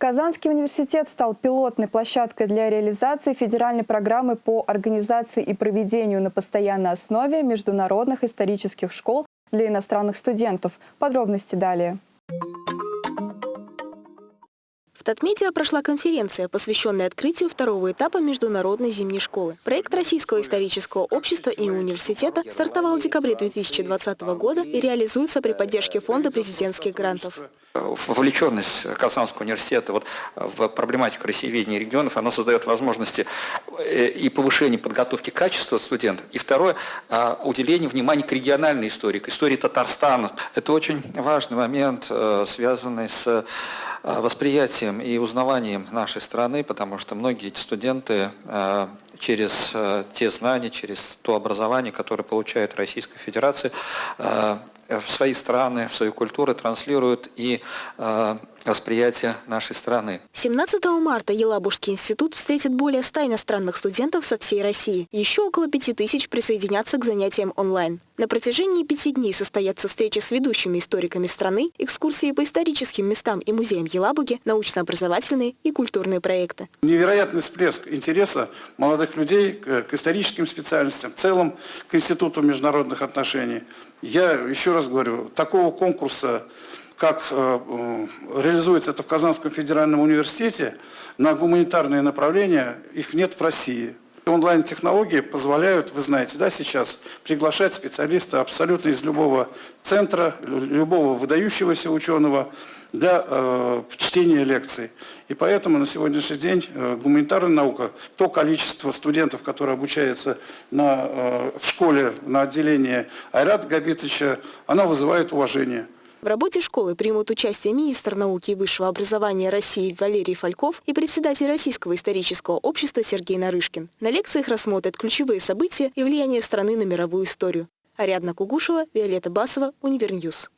Казанский университет стал пилотной площадкой для реализации федеральной программы по организации и проведению на постоянной основе международных исторических школ для иностранных студентов. Подробности далее. В Татмедиа прошла конференция, посвященная открытию второго этапа Международной зимней школы. Проект Российского исторического общества и университета стартовал в декабре 2020 года и реализуется при поддержке Фонда президентских грантов. Вовлеченность Казанского университета вот в проблематику россиеведения регионов, она создает возможности э, и повышения подготовки качества студентов, и второе, а, уделение внимания к региональной истории, к истории Татарстана. Это очень важный момент, э, связанный с Э, восприятием и узнаванием нашей страны, потому что многие студенты э, через э, те знания, через то образование, которое получает Российская Федерация, в свои страны, в свою культуру транслируют и восприятие нашей страны. 17 марта Елабужский институт встретит более 100 иностранных студентов со всей России. Еще около 5000 присоединятся к занятиям онлайн. На протяжении пяти дней состоятся встречи с ведущими историками страны, экскурсии по историческим местам и музеям Елабуги, научно-образовательные и культурные проекты. Невероятный всплеск интереса молодых людей к историческим специальностям, в целом к Институту международных отношений. Я еще раз говорю, такого конкурса как э, реализуется это в Казанском федеральном университете, на гуманитарные направления их нет в России. Онлайн-технологии позволяют, вы знаете, да, сейчас приглашать специалиста абсолютно из любого центра, любого выдающегося ученого для э, чтения лекций. И поэтому на сегодняшний день э, гуманитарная наука, то количество студентов, которые обучаются на, э, в школе на отделении Айрата Габитовича, она вызывает уважение. В работе школы примут участие министр науки и высшего образования России Валерий Фальков и председатель Российского исторического общества Сергей Нарышкин. На лекциях рассмотрят ключевые события и влияние страны на мировую историю. Ариадна Кугушева, Виолетта Басова, Универ News.